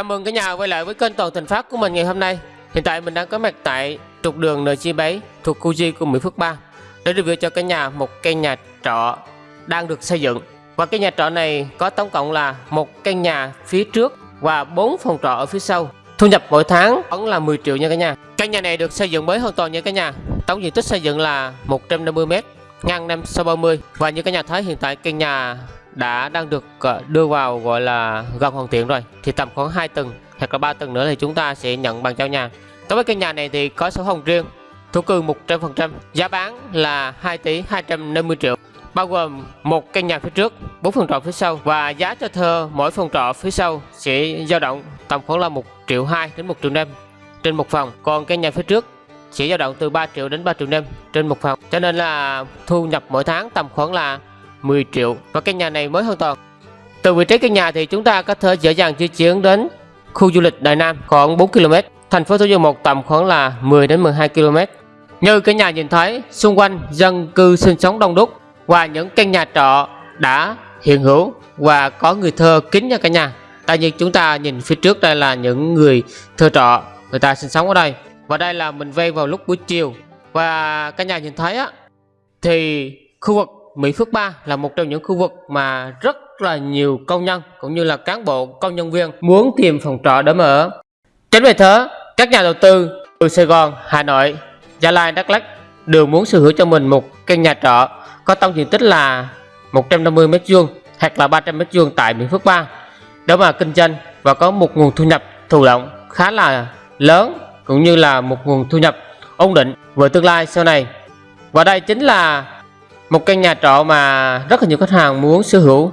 Chào mừng cả nhà quay lại với kênh Toàn Thành Phát của mình ngày hôm nay. Hiện tại mình đang có mặt tại trục đường NG7 thuộc khu Di của Mỹ Phước 3 để review cho cả nhà một căn nhà trọ đang được xây dựng. Và cái nhà trọ này có tổng cộng là một căn nhà phía trước và 4 phòng trọ ở phía sau. Thu nhập mỗi tháng vẫn là 10 triệu nha cả nhà. Căn nhà này được xây dựng mới hoàn toàn nha cả nhà. Tổng diện tích xây dựng là 150 m, ngang 530 và như cả nhà thấy hiện tại căn nhà đã đang được ờ, đưa vào, gọi là gần hoàn thiện rồi. Thì tầm khoảng 2 tầng hoặc là 3 tầng nữa thì chúng ta sẽ nhận bàn giao nhà. Đối với căn nhà này thì có sổ hồng riêng, thổ cư 100% giá bán là 2 tỷ 250 triệu, bao gồm một căn nhà phía trước 4 phòng trọ phía sau. Và giá cho thơ mỗi phòng trọ phía sau sẽ dao động tầm khoảng là 1 triệu 2 đến 1 triệu 5 trên một phòng, còn căn nhà phía trước sẽ dao động từ 3 triệu đến 3 triệu 5 trên một phòng. Cho nên là thu nhập mỗi tháng tầm khoảng là 10 triệu và căn nhà này mới hoàn toàn. Từ vị trí căn nhà thì chúng ta có thể dễ dàng di chuyển đến khu du lịch Đại Nam khoảng 4 km, thành phố Thủ Dầu Một tầm khoảng là 10 đến 12 km. Như cái nhà nhìn thấy, xung quanh dân cư sinh sống đông đúc và những căn nhà trọ đã hiện hữu và có người thơ kín nha cả nhà. Tại như chúng ta nhìn phía trước đây là những người thơ trọ người ta sinh sống ở đây. Và đây là mình vây vào lúc buổi chiều và cả nhà nhìn thấy á thì khu vực Mỹ Phước 3 là một trong những khu vực mà rất là nhiều công nhân cũng như là cán bộ công nhân viên muốn tìm phòng trọ để mà ở. Chính vì thế, các nhà đầu tư từ Sài Gòn, Hà Nội, Gia Lai, Đắk Lắk đều muốn sở hữu cho mình một căn nhà trọ có tổng diện tích là 150 m2 hoặc là 300 m2 tại Mỹ Phước 3 để mà kinh doanh và có một nguồn thu nhập thụ động khá là lớn cũng như là một nguồn thu nhập ổn định về tương lai sau này. Và đây chính là một căn nhà trọ mà rất là nhiều khách hàng muốn sở hữu.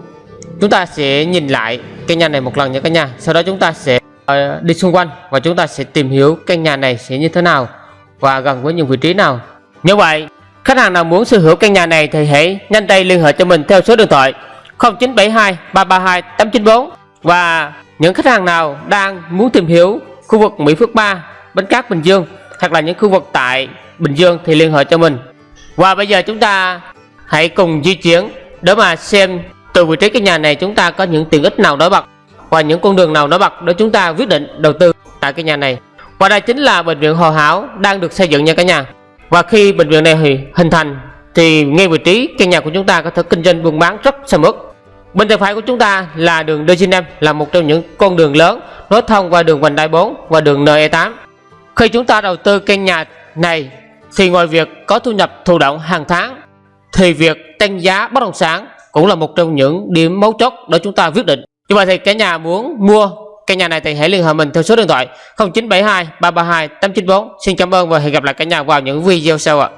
Chúng ta sẽ nhìn lại căn nhà này một lần nha cả nhà. Sau đó chúng ta sẽ uh, đi xung quanh và chúng ta sẽ tìm hiểu căn nhà này sẽ như thế nào và gần với những vị trí nào. Như vậy khách hàng nào muốn sở hữu căn nhà này thì hãy nhanh tay liên hệ cho mình theo số điện thoại 0972 332 894 và những khách hàng nào đang muốn tìm hiểu khu vực Mỹ Phước 3 Bến Cát Bình Dương hoặc là những khu vực tại Bình Dương thì liên hệ cho mình. Và bây giờ chúng ta Hãy cùng di chuyển để mà xem, từ vị trí cái nhà này chúng ta có những tiện ích nào nổi bật và những con đường nào nổi bật để chúng ta quyết định đầu tư tại cái nhà này. Và đây chính là bệnh viện Hồ Hảo đang được xây dựng nha cả nhà. Và khi bệnh viện này hình thành, thì ngay vị trí căn nhà của chúng ta có thể kinh doanh buôn bán rất sầm uất. Bên tay phải của chúng ta là đường D5 là một trong những con đường lớn nối thông qua đường vành đai 4 và đường NE8. Khi chúng ta đầu tư căn nhà này, thì ngoài việc có thu nhập thụ động hàng tháng thì việc tăng giá bất động sản cũng là một trong những điểm mấu chốt để chúng ta quyết định. Như vậy thì cả nhà muốn mua căn nhà này thì hãy liên hệ mình theo số điện thoại 0972 332 894 xin cảm ơn và hẹn gặp lại cả nhà vào những video sau ạ.